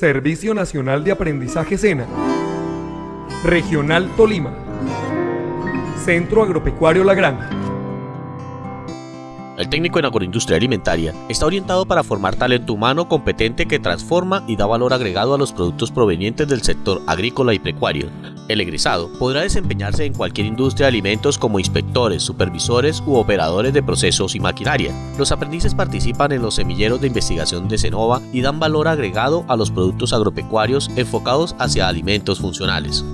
Servicio Nacional de Aprendizaje SENA, Regional Tolima, Centro Agropecuario La Granja. El técnico en agroindustria alimentaria está orientado para formar talento humano competente que transforma y da valor agregado a los productos provenientes del sector agrícola y pecuario. El egresado podrá desempeñarse en cualquier industria de alimentos como inspectores, supervisores u operadores de procesos y maquinaria. Los aprendices participan en los semilleros de investigación de Cenova y dan valor agregado a los productos agropecuarios enfocados hacia alimentos funcionales.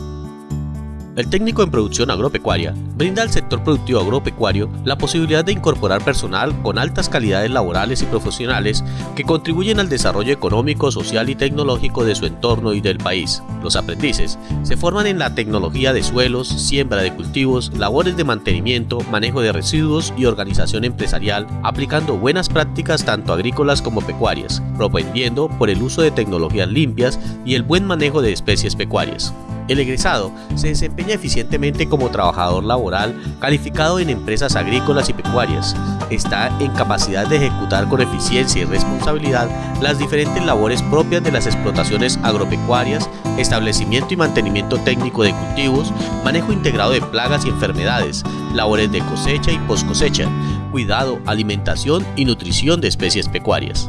El técnico en producción agropecuaria brinda al sector productivo agropecuario la posibilidad de incorporar personal con altas calidades laborales y profesionales que contribuyen al desarrollo económico, social y tecnológico de su entorno y del país. Los aprendices se forman en la tecnología de suelos, siembra de cultivos, labores de mantenimiento, manejo de residuos y organización empresarial, aplicando buenas prácticas tanto agrícolas como pecuarias, propendiendo por el uso de tecnologías limpias y el buen manejo de especies pecuarias. El egresado se desempeña eficientemente como trabajador laboral calificado en empresas agrícolas y pecuarias. Está en capacidad de ejecutar con eficiencia y responsabilidad las diferentes labores propias de las explotaciones agropecuarias, establecimiento y mantenimiento técnico de cultivos, manejo integrado de plagas y enfermedades, labores de cosecha y post cosecha, cuidado, alimentación y nutrición de especies pecuarias.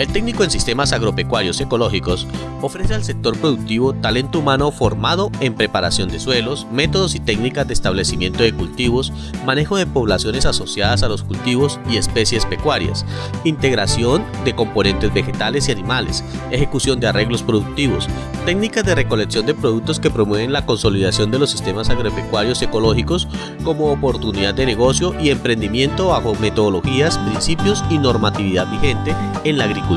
El técnico en sistemas agropecuarios ecológicos ofrece al sector productivo talento humano formado en preparación de suelos, métodos y técnicas de establecimiento de cultivos, manejo de poblaciones asociadas a los cultivos y especies pecuarias, integración de componentes vegetales y animales, ejecución de arreglos productivos, técnicas de recolección de productos que promueven la consolidación de los sistemas agropecuarios ecológicos como oportunidad de negocio y emprendimiento bajo metodologías, principios y normatividad vigente en la agricultura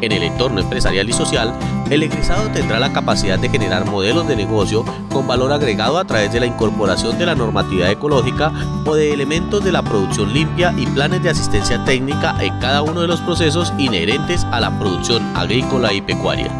En el entorno empresarial y social, el egresado tendrá la capacidad de generar modelos de negocio con valor agregado a través de la incorporación de la normatividad ecológica o de elementos de la producción limpia y planes de asistencia técnica en cada uno de los procesos inherentes a la producción agrícola y pecuaria.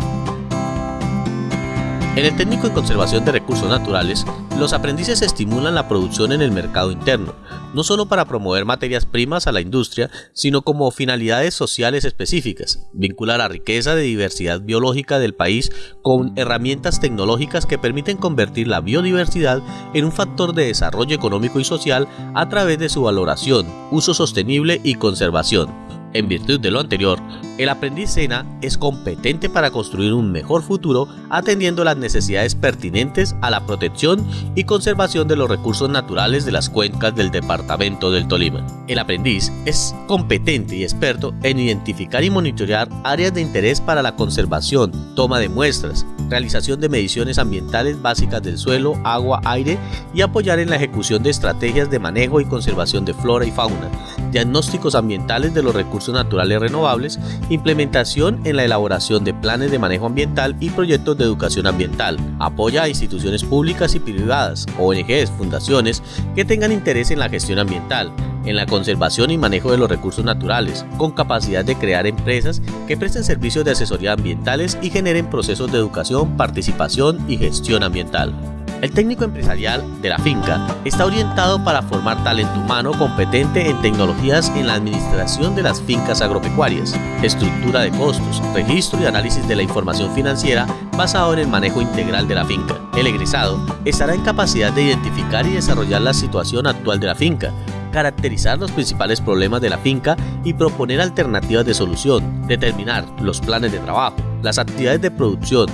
En el técnico en conservación de recursos naturales, los aprendices estimulan la producción en el mercado interno, no solo para promover materias primas a la industria, sino como finalidades sociales específicas, vincular la riqueza de diversidad biológica del país con herramientas tecnológicas que permiten convertir la biodiversidad en un factor de desarrollo económico y social a través de su valoración, uso sostenible y conservación. En virtud de lo anterior, el aprendiz SENA es competente para construir un mejor futuro atendiendo las necesidades pertinentes a la protección y conservación de los recursos naturales de las cuencas del departamento del Tolima. El aprendiz es competente y experto en identificar y monitorear áreas de interés para la conservación, toma de muestras, realización de mediciones ambientales básicas del suelo, agua, aire y apoyar en la ejecución de estrategias de manejo y conservación de flora y fauna, diagnósticos ambientales de los recursos naturales renovables, implementación en la elaboración de planes de manejo ambiental y proyectos de educación ambiental, apoya a instituciones públicas y privadas, ONGs, fundaciones que tengan interés en la gestión ambiental, en la conservación y manejo de los recursos naturales, con capacidad de crear empresas que presten servicios de asesoría ambientales y generen procesos de educación, participación y gestión ambiental. El técnico empresarial de la finca está orientado para formar talento humano competente en tecnologías en la administración de las fincas agropecuarias, estructura de costos, registro y análisis de la información financiera basado en el manejo integral de la finca. El egresado estará en capacidad de identificar y desarrollar la situación actual de la finca, caracterizar los principales problemas de la finca y proponer alternativas de solución, determinar los planes de trabajo, las actividades de producción,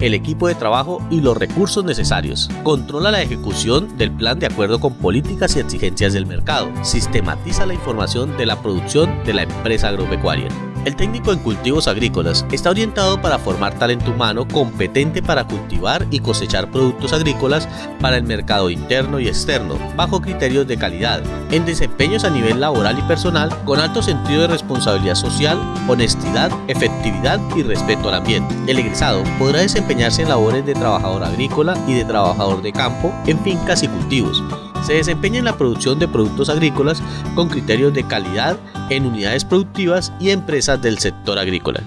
el equipo de trabajo y los recursos necesarios. Controla la ejecución del plan de acuerdo con políticas y exigencias del mercado. Sistematiza la información de la producción de la empresa agropecuaria. El técnico en cultivos agrícolas está orientado para formar talento humano competente para cultivar y cosechar productos agrícolas para el mercado interno y externo, bajo criterios de calidad, en desempeños a nivel laboral y personal, con alto sentido de responsabilidad social, honestidad, efectividad y respeto al ambiente. El egresado podrá desempeñarse en labores de trabajador agrícola y de trabajador de campo en fincas y cultivos, se desempeña en la producción de productos agrícolas con criterios de calidad en unidades productivas y empresas del sector agrícola.